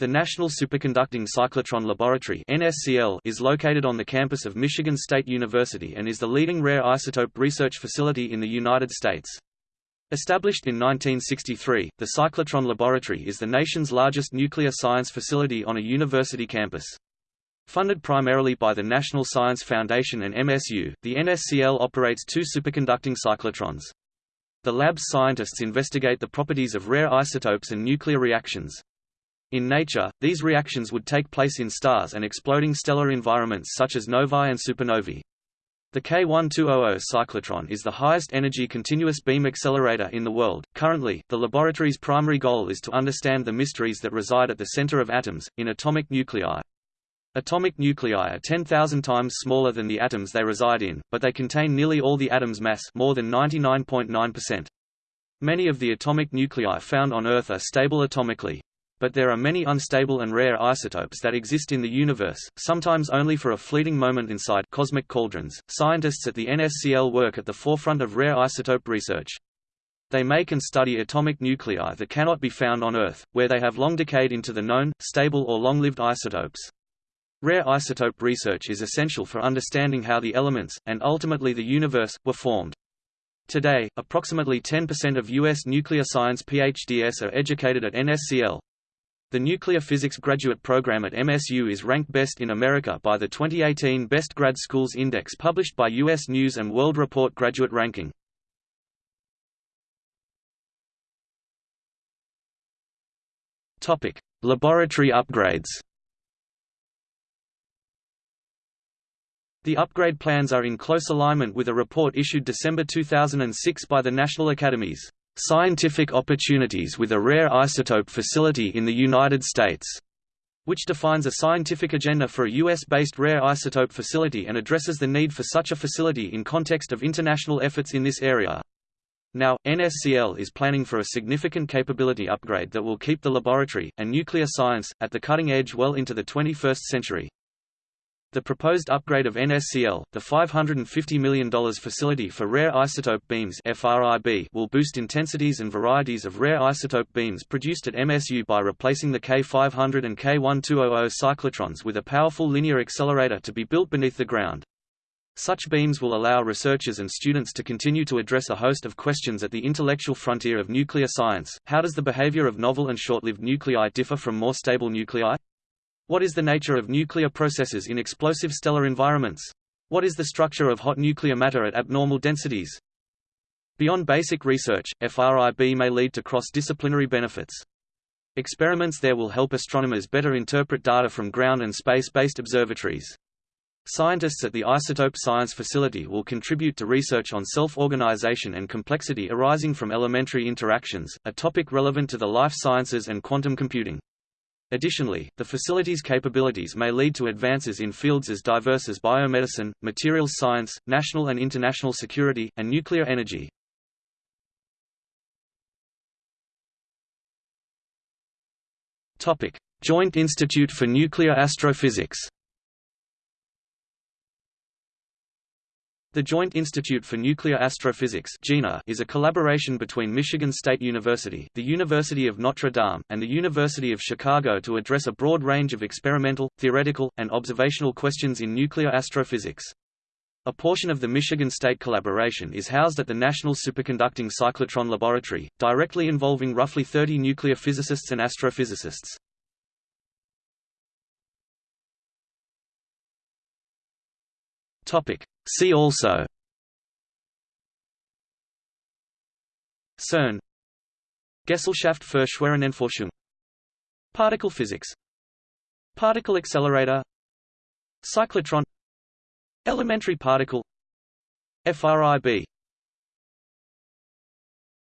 The National Superconducting Cyclotron Laboratory is located on the campus of Michigan State University and is the leading rare isotope research facility in the United States. Established in 1963, the Cyclotron Laboratory is the nation's largest nuclear science facility on a university campus. Funded primarily by the National Science Foundation and MSU, the NSCL operates two superconducting cyclotrons. The lab's scientists investigate the properties of rare isotopes and nuclear reactions, in nature, these reactions would take place in stars and exploding stellar environments such as novae and supernovae. The K1200 cyclotron is the highest energy continuous beam accelerator in the world. Currently, the laboratory's primary goal is to understand the mysteries that reside at the center of atoms, in atomic nuclei. Atomic nuclei are 10,000 times smaller than the atoms they reside in, but they contain nearly all the atom's mass more than 99.9%. Many of the atomic nuclei found on Earth are stable atomically, but there are many unstable and rare isotopes that exist in the universe, sometimes only for a fleeting moment inside cosmic cauldrons. Scientists at the NSCL work at the forefront of rare isotope research. They make and study atomic nuclei that cannot be found on Earth, where they have long decayed into the known, stable or long-lived isotopes. Rare isotope research is essential for understanding how the elements, and ultimately the universe, were formed. Today, approximately 10% of U.S. nuclear science PhDs are educated at NSCL, the Nuclear Physics graduate program at MSU is ranked best in America by the 2018 Best Grad Schools Index published by U.S. News & World Report Graduate Ranking. Laboratory upgrades The upgrade plans are in close alignment with a report issued December 2006 by the National Academies Scientific Opportunities with a Rare Isotope Facility in the United States, which defines a scientific agenda for a U.S.-based rare isotope facility and addresses the need for such a facility in context of international efforts in this area. Now, NSCL is planning for a significant capability upgrade that will keep the laboratory, and nuclear science, at the cutting edge well into the 21st century. The proposed upgrade of NSCL, the $550 million Facility for Rare Isotope Beams FRIB, will boost intensities and varieties of rare isotope beams produced at MSU by replacing the K500 and K1200 cyclotrons with a powerful linear accelerator to be built beneath the ground. Such beams will allow researchers and students to continue to address a host of questions at the intellectual frontier of nuclear science. How does the behavior of novel and short-lived nuclei differ from more stable nuclei? What is the nature of nuclear processes in explosive stellar environments? What is the structure of hot nuclear matter at abnormal densities? Beyond basic research, FRIB may lead to cross-disciplinary benefits. Experiments there will help astronomers better interpret data from ground and space-based observatories. Scientists at the Isotope Science Facility will contribute to research on self-organization and complexity arising from elementary interactions, a topic relevant to the life sciences and quantum computing. Additionally, the facility's capabilities may lead to advances in fields as diverse as biomedicine, materials science, national and international security, and nuclear energy. Joint Institute for Nuclear Astrophysics The Joint Institute for Nuclear Astrophysics is a collaboration between Michigan State University, the University of Notre Dame, and the University of Chicago to address a broad range of experimental, theoretical, and observational questions in nuclear astrophysics. A portion of the Michigan State collaboration is housed at the National Superconducting Cyclotron Laboratory, directly involving roughly 30 nuclear physicists and astrophysicists. Topic: See also. CERN. Gesellschaft für Schwerionenforschung Particle physics. Particle accelerator. Cyclotron. Elementary particle. FRIB